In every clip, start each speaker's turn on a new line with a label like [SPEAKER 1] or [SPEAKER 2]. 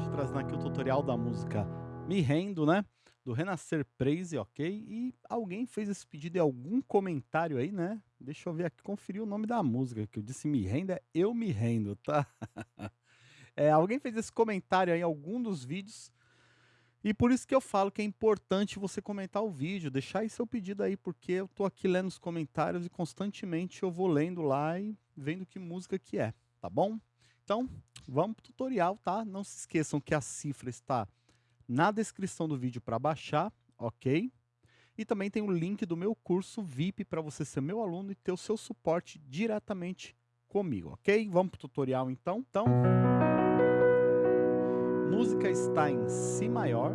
[SPEAKER 1] Hoje trazendo aqui o tutorial da música Me Rendo, né? Do Renascer Praise, ok? E alguém fez esse pedido em algum comentário aí, né? Deixa eu ver aqui, conferir o nome da música, que eu disse Me Rendo, é Eu Me Rendo, tá? é, alguém fez esse comentário aí em algum dos vídeos, e por isso que eu falo que é importante você comentar o vídeo, deixar aí seu pedido aí, porque eu tô aqui lendo os comentários e constantemente eu vou lendo lá e vendo que música que é, tá bom? Então, vamos para o tutorial, tá? Não se esqueçam que a cifra está na descrição do vídeo para baixar, ok? E também tem o link do meu curso VIP para você ser meu aluno e ter o seu suporte diretamente comigo, ok? Vamos para o tutorial então. Então, música está em Si maior.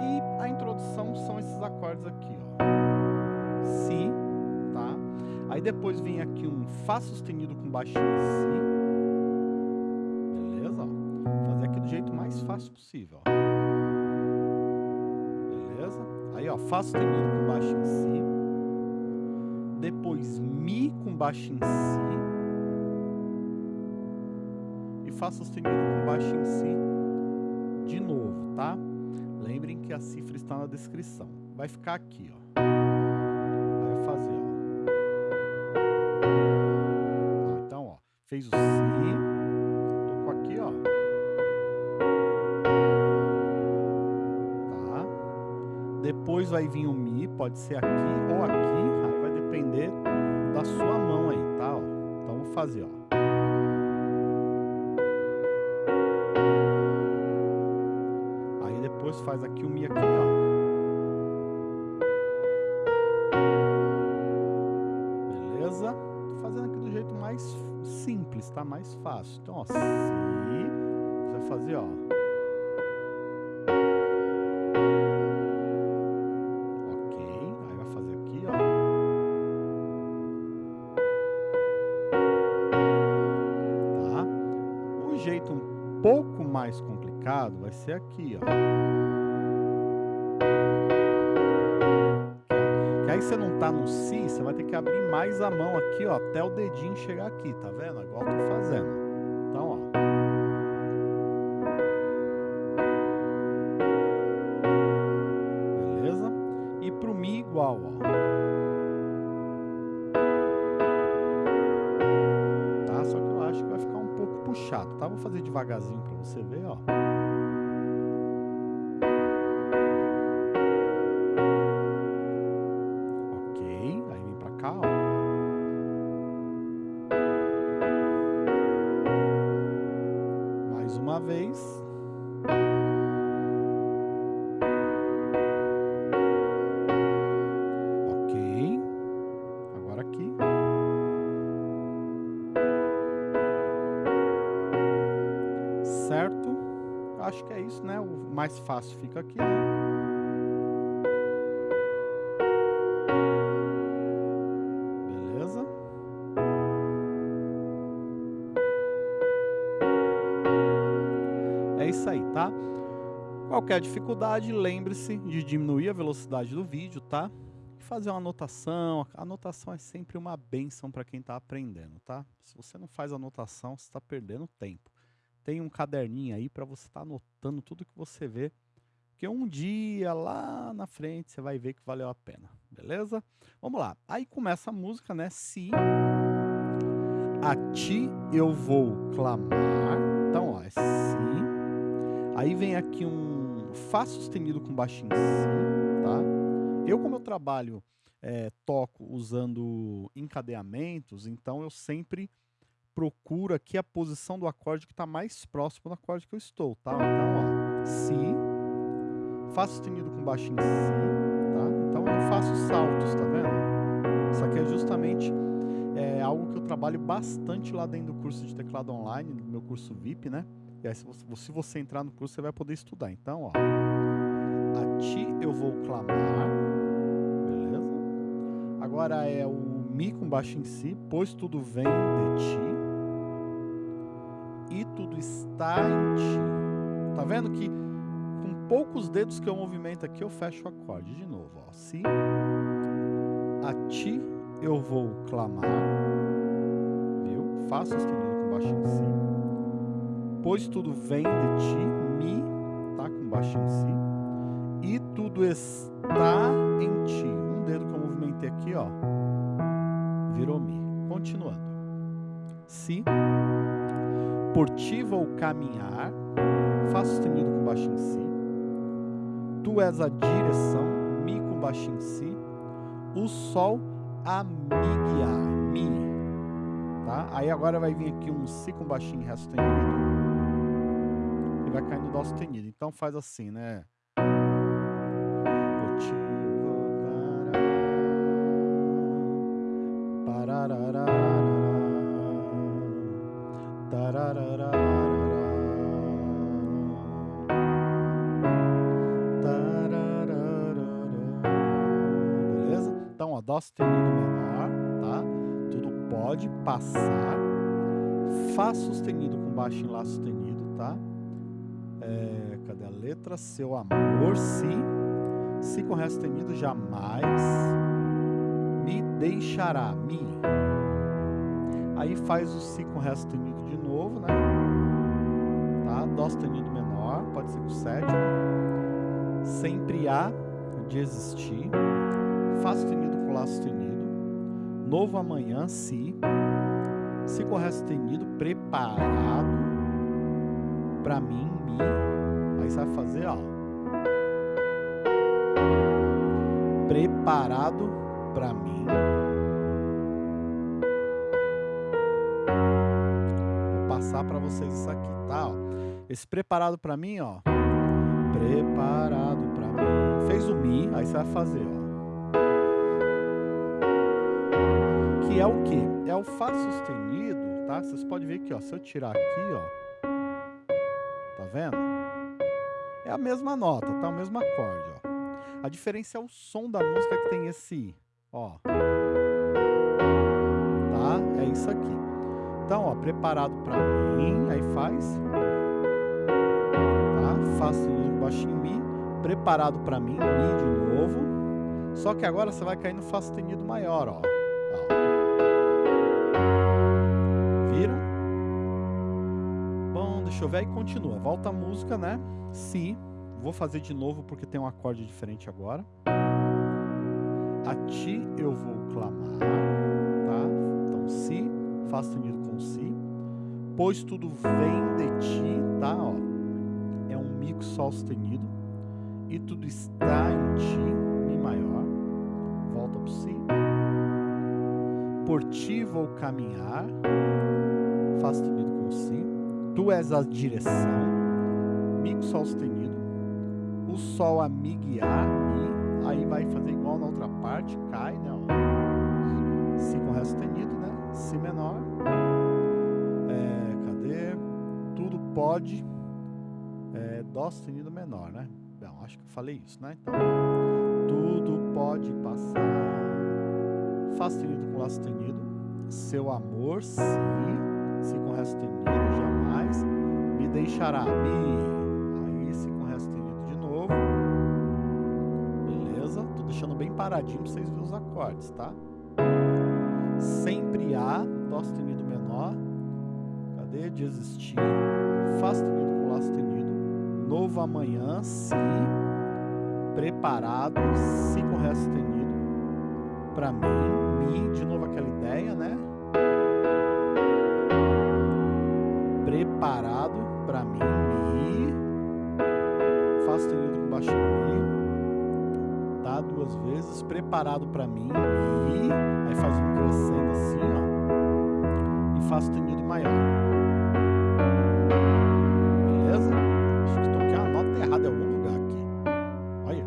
[SPEAKER 1] E a introdução são esses acordes aqui, ó. Si, Aí depois vem aqui um Fá sustenido com baixinho em Si. Beleza? Ó. Fazer aqui do jeito mais fácil possível. Beleza? Aí, ó, Fá sustenido com baixo em Si. Depois Mi com baixo em Si. E Fá sustenido com baixo em Si de novo, tá? Lembrem que a cifra está na descrição. Vai ficar aqui, ó. Fez o Si, tocou aqui, ó. Tá? Depois vai vir o Mi, pode ser aqui ou aqui, aí vai depender da sua mão aí, tá? Ó. Então vou fazer, ó. Aí depois faz aqui o Mi aqui, ó. Fazendo aqui do jeito mais simples, tá? Mais fácil. Então, ó, Si, você vai fazer, ó. Ok, aí vai fazer aqui, ó. Tá? O jeito um pouco mais complicado vai ser aqui, ó. Aí você não tá no Si, você vai ter que abrir mais a mão aqui, ó, até o dedinho chegar aqui, tá vendo? Igual eu tô fazendo. Então, ó. Beleza? E pro Mi igual, ó. Tá? Só que eu acho que vai ficar um pouco puxado, tá? Vou fazer devagarzinho pra você ver, ó. Vez. Ok. Agora aqui. Certo? Acho que é isso, né? O mais fácil fica aqui, né? Isso aí, tá? Qualquer dificuldade, lembre-se de diminuir a velocidade do vídeo, tá? E fazer uma anotação. A anotação é sempre uma benção para quem está aprendendo, tá? Se você não faz anotação, você está perdendo tempo. Tem um caderninho aí para você estar tá anotando tudo que você vê. Porque um dia lá na frente você vai ver que valeu a pena, beleza? Vamos lá. Aí começa a música, né? Se a ti eu vou clamar. Então, ó, é si. Aí vem aqui um Fá sustenido com baixo em Si, tá? Eu, como eu trabalho, é, toco usando encadeamentos, então eu sempre procuro aqui a posição do acorde que está mais próximo do acorde que eu estou, tá? Então, ó, Si, Fá sustenido com baixo em Si, tá? Então eu não faço saltos, tá vendo? Isso aqui é justamente é, algo que eu trabalho bastante lá dentro do curso de teclado online, do meu curso VIP, né? E aí, se você, se você entrar no curso, você vai poder estudar. Então, ó. A ti eu vou clamar. Beleza? Agora é o Mi com baixo em si, pois tudo vem de ti. E tudo está em ti. Tá vendo que com poucos dedos que eu movimento aqui, eu fecho o acorde. De novo, ó. Si. A ti eu vou clamar. Viu? Fá sustenido com baixo em si Pois tudo vem de ti, mi, tá? Com baixinho si. E tudo está em ti. Um dedo que eu movimentei aqui, ó. Virou mi. Continuando. Si. Por ti vou caminhar. Fá sustenido com baixinho si. Tu és a direção, mi com baixinho si. O sol a me guiar, mi. Tá? Aí agora vai vir aqui um si com baixinho ré sustenido e vai cair no dó sustenido. Então faz assim, né? Beleza? Então, ó, dó sustenido menor, tá? Tudo pode passar. Fá sustenido com baixo em lá sustenido, tá? É, cadê a letra? Seu amor, si. Si com ré sustenido, jamais me deixará, mi. Aí faz o si com ré sustenido de novo, né? Tá? Dó sustenido menor, pode ser com sétima. Sempre há de existir. Fá sustenido com lá sustenido. Novo amanhã, si. Si com ré sustenido, preparado para mim, mi. Aí você vai fazer, ó. Preparado para mim. Vou passar para vocês isso aqui, tá? Ó. Esse preparado para mim, ó. Preparado para mim. Fez o mi, aí você vai fazer, ó. Que é o quê? É o Fá sustenido, tá? Vocês podem ver aqui, ó. Se eu tirar aqui, ó. Tá vendo? É a mesma nota, tá? O mesmo acorde, ó. A diferença é o som da música que tem esse, ó. Tá? É isso aqui. Então, ó, preparado pra mim, aí faz. Tá? Fá sustenido baixinho Mi. Preparado pra mim, Mi de novo. Só que agora você vai cair no Fá sustenido maior, ó. ó. Bom, deixa eu ver aí, continua. Volta a música, né? Si. Vou fazer de novo porque tem um acorde diferente agora. A ti eu vou clamar, tá? Então, si, Fá sustenido com si. Pois tudo vem de ti, tá? Ó, é um mi com sol sustenido. E tudo está em ti, mi maior. Volta pro si. Por ti vou caminhar, Fá sustenido com si. Tu és a direção, mi com sol sustenido o sol a me guiar, mi, aí vai fazer igual na outra parte, cai, né? Ó. Si com ré sustenido, né? Si menor. É, cadê? Tudo pode. É, dó sustenido menor, né? Bom, acho que eu falei isso, né? Então, tudo pode passar. Fá sustenido com Lá sustenido. Seu amor, si. Si com ré sustenido, jamais. Me deixará, mi. Aí, si com ré sustenido de novo. Beleza? Tô deixando bem paradinho pra vocês verem os acordes, tá? Sempre há, Dó sustenido menor. Cadê? De existir. Fá sustenido com Lá sustenido. Novo amanhã, Si. Preparado, Si com Ré sustenido. Pra mim, Mi. De novo aquela ideia, né? Preparado pra mim, Mi. Fá sustenido com baixo Mi. Tá? Duas vezes. Preparado pra mim, Mi. Aí faz um crescendo assim, ó. E Fá sustenido maior. Beleza? Acho que toquei uma nota errada em algum lugar aqui. Olha.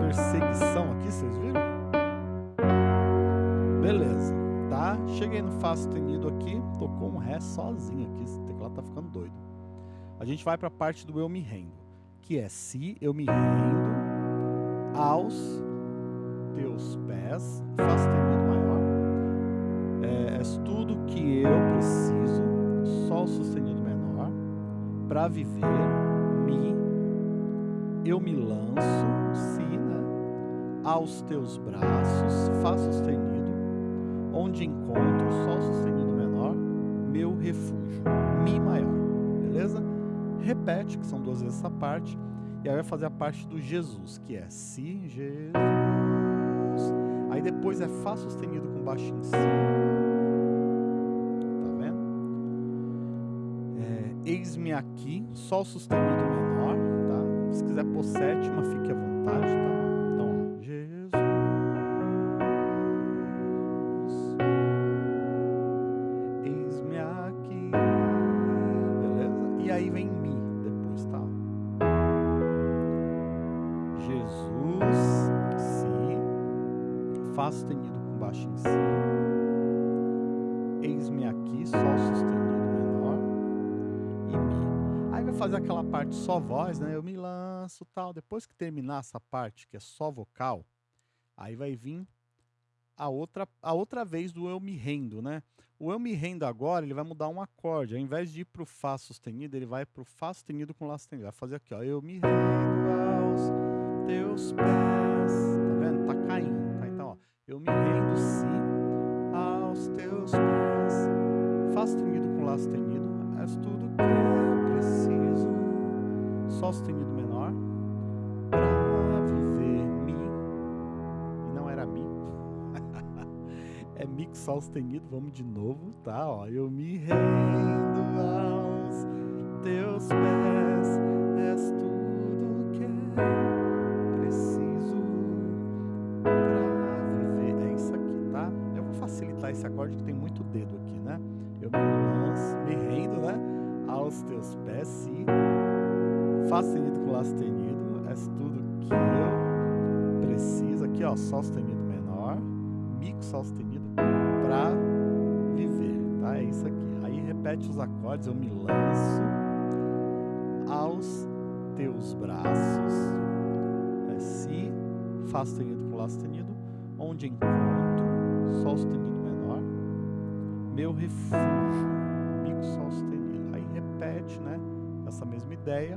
[SPEAKER 1] Perseguição aqui, vocês viram? Beleza, tá? Cheguei no Fá sustenido tocou um Ré sozinho aqui, esse teclado tá ficando doido. A gente vai para a parte do Eu Me Rendo, que é Se eu me rendo aos teus pés, Fá sustenido maior. É, és tudo que eu preciso, Sol sustenido menor, para viver, Mi, eu me lanço, Si, né? Aos teus braços, Fá sustenido, onde encontro Sol sustenido meu refúgio, Mi maior. beleza? Repete, que são duas vezes essa parte, e aí vai fazer a parte do Jesus, que é Si, Jesus. Aí depois é Fá sustenido com baixo em Si. Tá vendo? É, Eis-me aqui, Sol sustenido menor, tá? Se quiser pôr sétima, fique à vontade, tá? Só voz, né? Eu me lanço tal. Depois que terminar essa parte, que é só vocal, aí vai vir a outra, a outra vez do eu me rendo, né? O eu me rendo agora, ele vai mudar um acorde. Ao invés de ir para o Fá sustenido, ele vai para o Fá sustenido com Lá sustenido. Vai fazer aqui, ó. Eu me rendo aos teus pés. Tá vendo? Tá caindo. Eu me rendo sim aos teus pés. Fá sustenido com Lá sustenido. És tudo. Sol sustenido menor. Pra viver mi. E não era mi. é mi com Sol sustenido. Vamos de novo, tá? Ó, eu me rendo aos teus pés. És tudo que eu preciso. facilitar esse acorde que tem muito dedo aqui, né? Eu me me rendo, né? Aos teus pés. Fá sustenido com Lá sustenido. És tudo que eu preciso. Aqui, ó, Sol sustenido menor. Mi com Sol sustenido pra viver, tá? É isso aqui. Aí repete os acordes. Eu me lanço aos teus braços. É Si. Fá sustenido com Lá sustenido. Onde encontro Sol sustenido menor, meu refúgio, Mi Sol sustenido. Aí repete, né? Essa mesma ideia.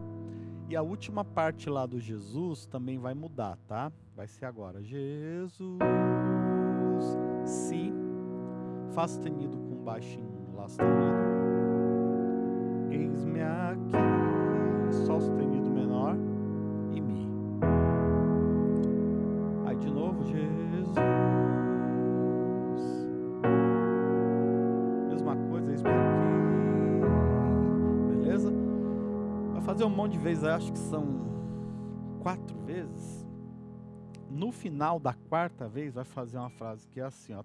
[SPEAKER 1] E a última parte lá do Jesus também vai mudar, tá? Vai ser agora Jesus, Si, Fá sustenido com baixinho, Lá sustenido. Um monte de vezes, acho que são quatro vezes. No final da quarta vez, vai fazer uma frase que é assim, ó.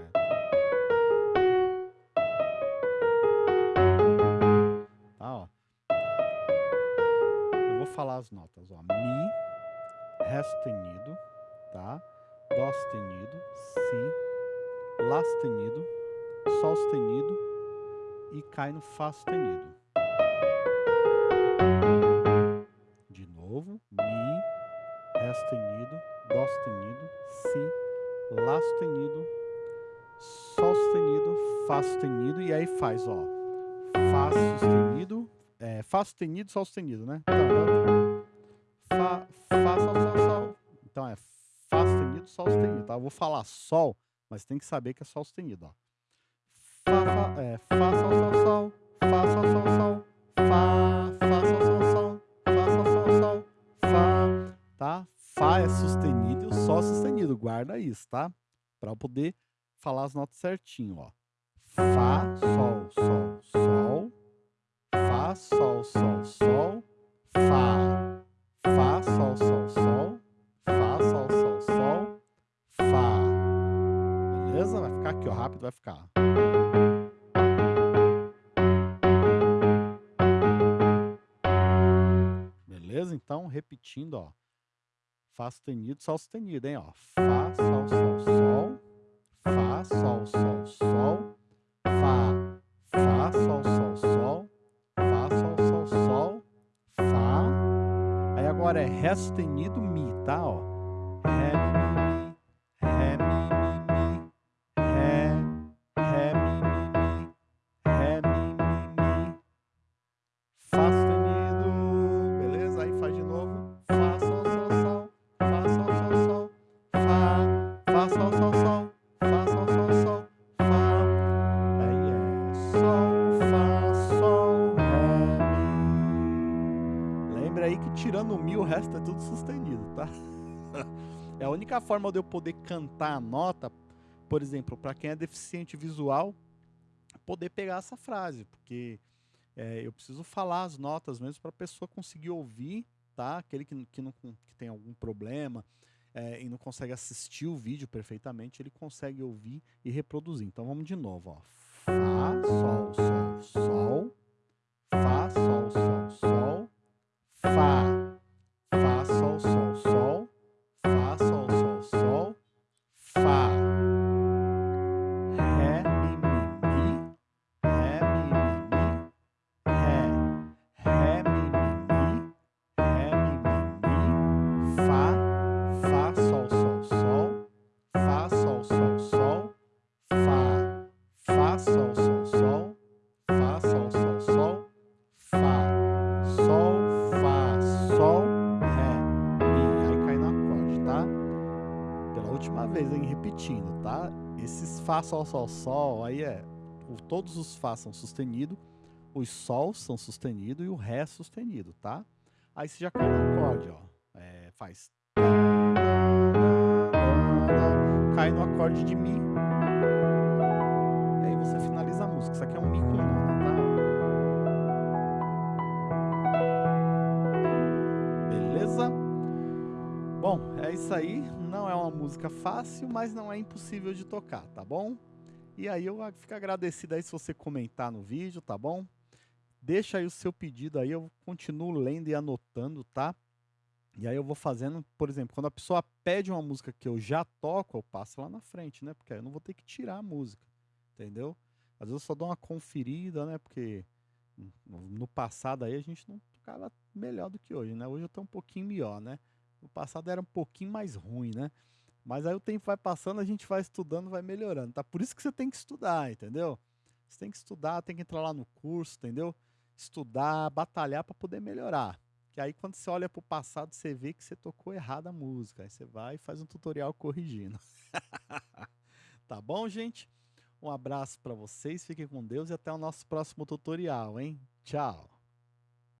[SPEAKER 1] É. Tá, falar as notas, ó. Mi, Ré sustenido, tá? Dó sustenido, Si, Lá sustenido, Sol sustenido e cai no Fá sustenido. Sustenido, Dó sustenido, Si, Lá sustenido, Sol sustenido, Fá sustenido, e aí faz, ó, Fá sustenido, é, Fá sustenido, Sol sustenido, né? Então, Fá, Fá, Sol, Sol, Sol. Então é Fá sustenido, Sol sustenido, tá? Eu vou falar Sol, mas tem que saber que é Sol sustenido, ó. Fá, Fá, é, Fá, Sol, Sol, Sol, Fá, Sol, Sol, Sol, Sustenido. Guarda isso, tá? Para poder falar as notas certinho, ó. Fá, Sol, Sol, Sol. Fá, Sol, Sol, Sol. Fá. Fá, Sol, Sol, Sol. Fá, Sol, Sol, Sol. Fá. Beleza? Vai ficar aqui, ó. Rápido vai ficar. Beleza? Então, repetindo, ó. Fá sustenido, Sol sustenido, hein? Ó. Fá, Sol, Sol, Sol. Fá, Sol, Sol, Sol. Fá, Fá, Sol, Sol, Sol. Fá, Sol, Sol, Sol. Fá. Aí agora é Ré sustenido, Mi, tá? Ó. Ré, Mi, Mi. Forma de eu poder cantar a nota, por exemplo, para quem é deficiente visual, poder pegar essa frase, porque é, eu preciso falar as notas mesmo para a pessoa conseguir ouvir, tá? Aquele que, que, não, que tem algum problema é, e não consegue assistir o vídeo perfeitamente, ele consegue ouvir e reproduzir. Então vamos de novo, ó. Fá, sol, sol, sol, Fá, Sol, Sol, Sol, aí é... o- Todos os Fá são sustenidos, os Sols são sustenidos e o Ré sustenido, tá? Aí você já cai no acorde, ó. É, faz... Cai no acorde de Mi. E aí você finaliza a música. Isso aqui é um Mi Isso aí. Não é uma música fácil, mas não é impossível de tocar, tá bom? E aí eu fico agradecido aí se você comentar no vídeo, tá bom? Deixa aí o seu pedido aí, eu continuo lendo e anotando, tá? E aí eu vou fazendo, por exemplo, quando a pessoa pede uma música que eu já toco, eu passo lá na frente, né? Porque aí eu não vou ter que tirar a música, entendeu? Às vezes eu só dou uma conferida, né? Porque no passado aí a gente não tocava melhor do que hoje, né? Hoje eu tô um pouquinho melhor, né? No passado era um pouquinho mais ruim, né? Mas aí o tempo vai passando, a gente vai estudando, vai melhorando, tá? Por isso que você tem que estudar, entendeu? Você tem que estudar, tem que entrar lá no curso, entendeu? Estudar, batalhar para poder melhorar. Que aí quando você olha pro passado, você vê que você tocou errado a música. Aí você vai e faz um tutorial corrigindo. tá bom, gente? Um abraço para vocês, fiquem com Deus e até o nosso próximo tutorial, hein? Tchau!